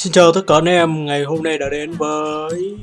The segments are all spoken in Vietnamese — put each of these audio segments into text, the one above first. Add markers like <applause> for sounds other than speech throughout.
Xin chào tất cả anh em, ngày hôm nay đã đến với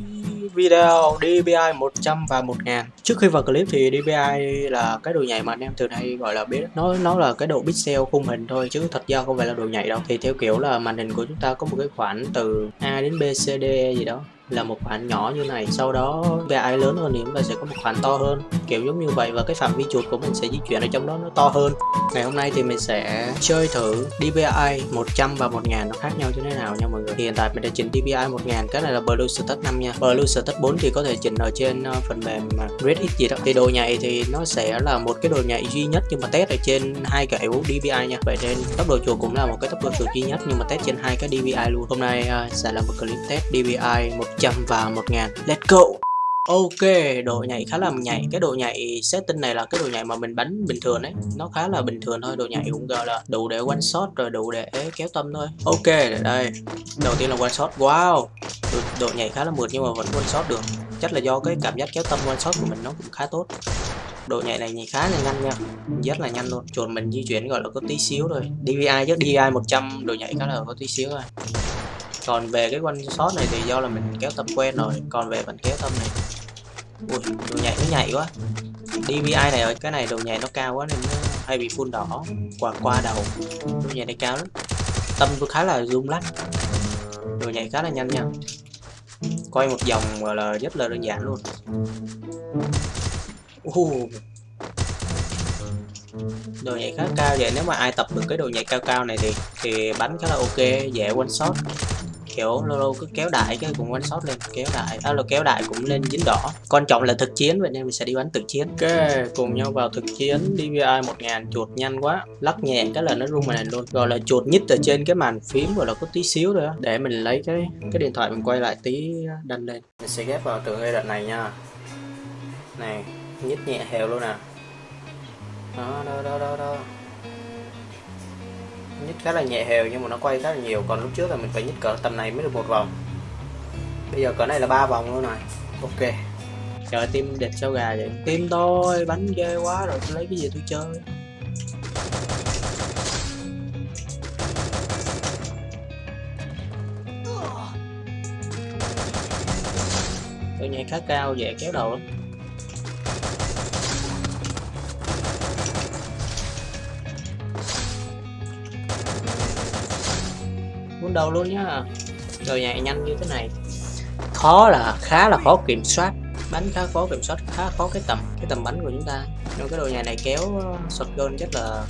video DPI 100 và 1000 Trước khi vào clip thì DPI là cái đồ nhảy mà anh em thường hay gọi là biết Nó nó là cái độ pixel khung hình thôi chứ thật ra không phải là đồ nhảy đâu. Thì theo kiểu là màn hình của chúng ta có một cái khoảng từ A đến B, C, D gì đó. Ừ. là một khoảng nhỏ như này sau đó VI lớn hơn thì chúng ta sẽ có một khoảng to hơn. Kiểu giống như vậy và cái phạm vi chuột của mình sẽ di chuyển ở trong đó nó to hơn. Ngày hôm nay thì mình sẽ chơi thử DPI 100 và 1000 nó khác nhau như thế nào nha mọi người. Thì hiện tại mình đã chỉnh DPI 1000 cái này là Blue Status 5 nha. Blue Status 4 thì có thể chỉnh ở trên ờ, phần mềm ờ, RedX gì đó. Thì đồ nhạy thì nó sẽ là một cái đồ nhạy duy nhất nhưng mà test ở trên hai cái yếu DPI nha. Vậy nên tốc độ chuột cũng là một cái tốc độ chuột duy nhất nhưng mà test trên hai cái DPI luôn. Hôm nay uh, sẽ là một clip test DPI 100 100 và 1000 Let's go. Ok, độ nhảy khá là nhảy. Cái độ nhảy setting này là cái độ nhảy mà mình bắn bình thường đấy. Nó khá là bình thường thôi Độ nhảy cũng gọi là đủ để one shot rồi đủ để kéo tâm thôi. Ok, đây. Đầu tiên là one shot, wow. Độ, độ nhảy khá là mượt nhưng mà vẫn one shot được. Chắc là do cái cảm giác kéo tâm one shot của mình nó cũng khá tốt. Độ nhảy này nhảy khá là nhanh nha. Rất là nhanh luôn. Chuột mình di chuyển gọi là có tí xíu rồi DVI chứ. DVI 100 độ nhảy khá là có tí xíu rồi còn về cái one shot này thì do là mình kéo tâm quen rồi. Còn về phần kéo tâm này, ui, đồ nhảy nó nhảy quá. DPI này ở cái này đồ nhảy nó cao quá nên nó hay bị phun đỏ qua qua đầu. Đồ nhảy này cao lắm. Tâm tôi khá là rung lắc. Đồ nhảy khá là nhanh nha. Quay một vòng gọi là rất là đơn giản luôn. Uh. đồ nhảy khá cao vậy. Nếu mà ai tập được cái đồ nhảy cao cao này thì thì bắn khá là ok, dễ one shot kiểu lâu lâu cứ kéo đại cái cùng one shot lên kéo đại. À, là kéo đại cũng lên dính đỏ. Quan trọng là thực chiến vậy nên mình sẽ đi bắn thực chiến. Ok cùng nhau vào thực chiến. DVI 1000 chuột nhanh quá. Lắc nhẹ cái là nó rung màn hình luôn. Gọi là chuột nhích ở trên cái màn phím gọi là có tí xíu thôi để mình lấy cái cái điện thoại mình quay lại tí đanh lên. Mình sẽ ghép vào từ giai đoạn này nha. Này nhích nhẹ hều luôn nè đó đó đó đó, đó nhích khá là nhẹ hều nhưng mà nó quay khá là nhiều. Còn lúc trước là mình phải nhích cỡ tầm này mới được một vòng. Bây giờ cỡ này là ba vòng luôn rồi. Ok. Trời tim đẹp sao gà vậy? Tim thôi bánh ghê quá rồi, tôi lấy cái gì tôi chơi? Tôi nhảy khá cao, dễ kéo đầu lắm. Đầu đâu luôn nhá. Rồi nhảy nhanh như thế này. Khó là khá là khó kiểm soát. Bánh khá khó kiểm soát, khá khó cái tầm cái tầm bánh của chúng ta. Nhưng cái đồ nhà này kéo ờ, shotgun rất là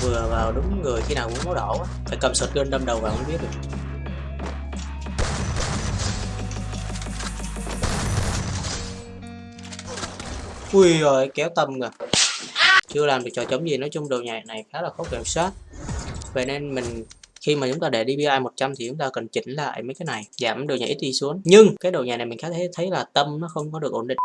vừa vào đúng người khi nào cũng máu đỏ quá phải cầm shotgun đâm đầu vào không biết được. Ui rồi, kéo tầm rồi chưa làm được trò chống gì, nói chung đồ nhạc này khá là khó kiểm soát. Vậy nên mình khi mà chúng ta để DPI 100 thì chúng ta cần chỉnh lại mấy cái này, giảm độ ít đi xuống. Nhưng cái độ nhà này mình khá thấy thấy là tâm nó không có được ổn định.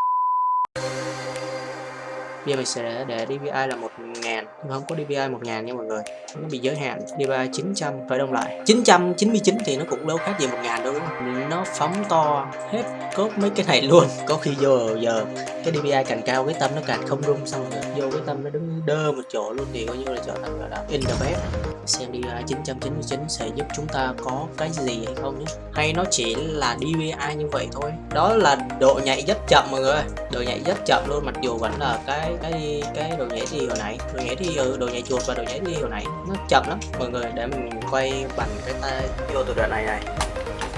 Bây giờ mình sẽ để DPI là 1000 nhưng không có DPI 1000 nha mọi người. Nó bị giới hạn DPI 900 phải đông lại. 999 thì nó cũng đâu khác gì 1000 đâu, đúng không? Nó phóng to, hết cốt mấy cái này luôn. <laughs> Có khi vô giờ cái DPI càng cao cái tâm nó càng không rung, xong rồi vô cái tâm nó đứng đơ một chỗ luôn, thì coi như là trở thành là in the best xem DPI 999 à, sẽ giúp chúng ta có cái gì hay không nhé. Hay nó chỉ là DPI như vậy thôi. Đó là độ nhạy rất chậm mọi người độ nhạy rất chậm luôn mặc dù vẫn là cái cái cái độ nhảy đi hồi nãy. Độ nhảy đi ừ, độ nhảy chuột và độ nhảy đi hồi nãy nó chậm lắm. Mọi người để mình quay bằng cái tay vô từ đoạn này này.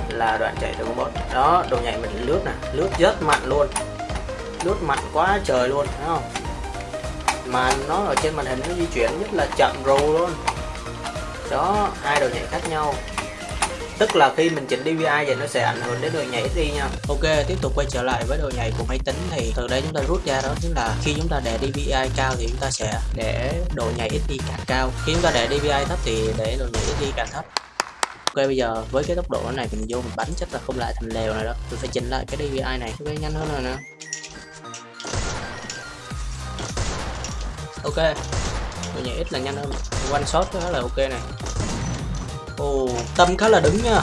Là đoạn chạy từ một đó độ nhảy mình lướt nè lướt rất mạnh luôn. Lướt mạnh quá trời luôn thấy không? Mà nó ở trên màn hình nó di chuyển rất là chậm rù luôn đó, hai đồ nhảy khác nhau. Tức là khi mình chỉnh DVI thì nó sẽ ảnh hưởng đến độ nhảy đi nha. Ok, tiếp tục quay trở lại với độ nhảy của máy tính thì từ đây chúng ta rút ra đó chính là khi chúng ta để DVI cao thì chúng ta sẽ để độ nhảy ít đi càng cao. Khi chúng ta để DVI thấp thì để độ nhảy ít đi càng thấp. Ok, bây giờ với cái tốc độ này mình vô mình bắn chắc là không lại thành lèo này đó mình phải chỉnh lại cái DVI này. Cho nhanh hơn rồi nè. Ok độ nhảy ít là nhanh hơn. One shot khá là ok này Ồ, tâm khá là đứng nha.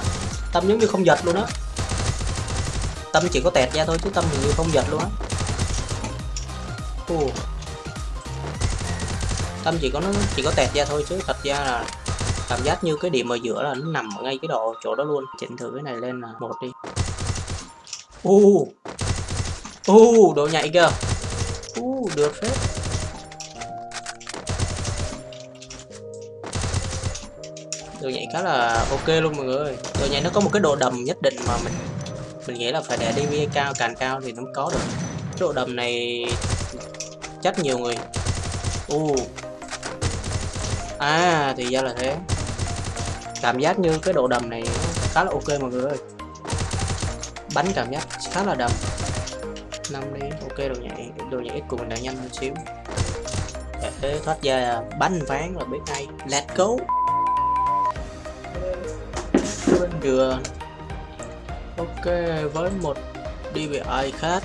Tâm giống như không giật luôn á. Tâm chỉ có tẹt ra thôi chứ tâm hình như không giật luôn á. Ồ. Tâm chỉ có nó chỉ có tẹt ra thôi chứ thật ra là cảm giác như cái điểm ở giữa là nó nằm ở ngay cái độ chỗ đó luôn. Chỉnh thử cái này lên là một đi. U u độ nhạy kìa. U được phết. Đồ nhảy khá là ok luôn mọi người. Đồ nhảy nó có một cái độ đầm nhất định mà mình mình nghĩ là phải để đi cao, càng cao thì nó có được. Cái độ đầm này chắc nhiều người. U. À thì ra là thế. Cảm giác như cái độ đầm này khá là ok mọi người ơi. Bắn cảm giác khá là đầm. Năm đi, ok, đồ nhảy đồ nhảy ít của mình đã nhanh hơn xíu. Để thoát ra, bắn ván là biết ngay. Let's go bên đường ok, với một DPI khác.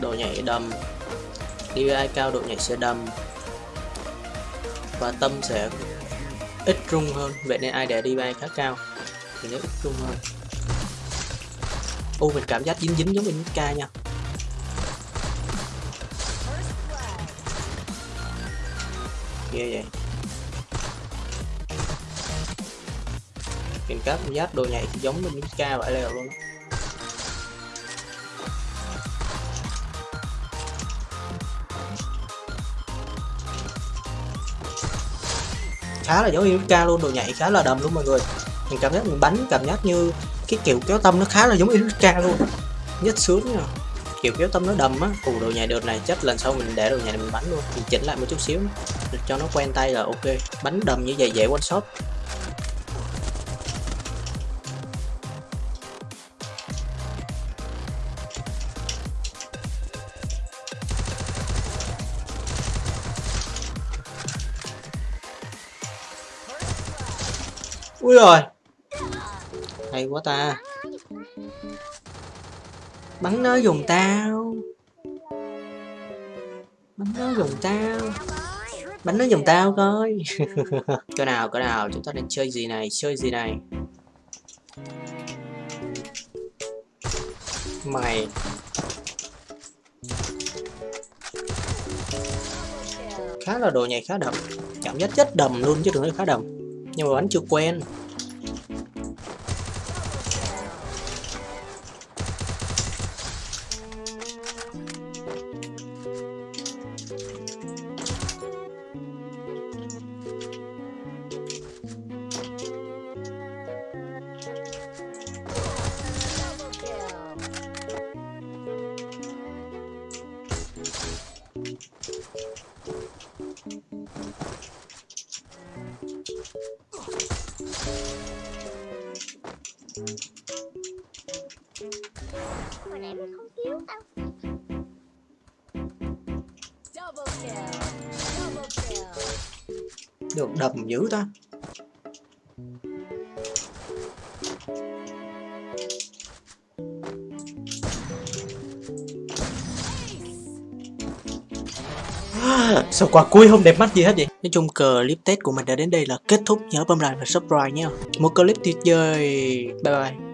Độ nhảy đầm. DPI cao, độ nhảy sẽ đầm. Và tâm sẽ ít rung hơn. Vậy nên ai để DPI khá cao thì nó ít rung hơn. U mình cảm giác dính dính giống mình ca nha. Ghê vậy. Mình cảm giác đồ nhảy giống như ca vậy lèo luôn khá là giống ca luôn, đồ nhảy khá là đầm luôn mọi người. Mình cảm giác mình bắn, cảm giác như cái kiểu kéo tâm nó khá là giống ca luôn. Nhất sướng nha kiểu kéo tâm nó đầm á ủ đồ nhảy đợt này chắc lần sau mình để đồ nhảy này mình bắn luôn, mình chỉnh lại một chút xíu, cho nó quen tay là ok. Bắn đầm như vậy dễ one shot. Ui rồi hay quá ta. Bắn nó dùng tao. Bắn nó dùng tao. Bắn nó dùng tao coi. <laughs> Cho nào cho nào, chúng ta đang chơi gì này, chơi gì này. Mày. Khá là đồ nhảy khá đậm. Cảm giác chất đầm luôn chứ đừng nói khá đậm nhưng mà vẫn chưa quen. Hồi nãy mình không cứu tao. Được đầm dữ ta Sao quả cuối không đẹp mắt gì hết vậy? Nói chung clip test của mình đã đến đây là kết thúc. Nhớ bấm like và subscribe nha. Một clip tuyệt vời. Bye bye.